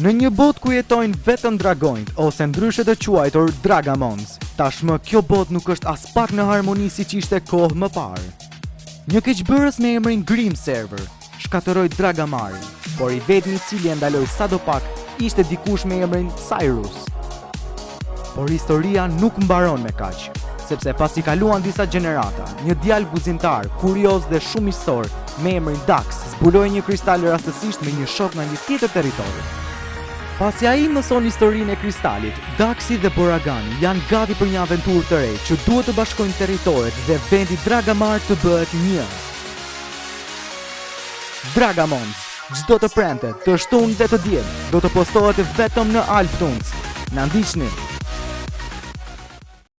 Në një botë ku jetojnë vetëm dragonjtë ose ndryshe të quajtur Dragamons, tashmë kjo botë nuk është aspak në harmoni siç ishte kohë më parë. Një keqbërës me emrin Grim Server shkatërroi Dragamarin, por i vetmi i cili e ndaloi sadopak ishte dikush me emrin Cyrus. Por historia nuk mbaron me kaq, sepse pasi kaluan disa gjenerata, një djalë guximtar, kurioz dhe shumë miqësor me emrin Dax zbuloi një kristal rastësisht me një shok nga një tjetër territori. Pasi ai mëson historinë e kristalit, Daxi dhe Boragani janë gati për një aventurë të re që duhet të bashkojnë territoret dhe vendi Dragamar të bëhet një. Dragamons Çdo të premte, të shtunë dhe të diel do të postohet vetëm në AlbTunes. Na ndiqni!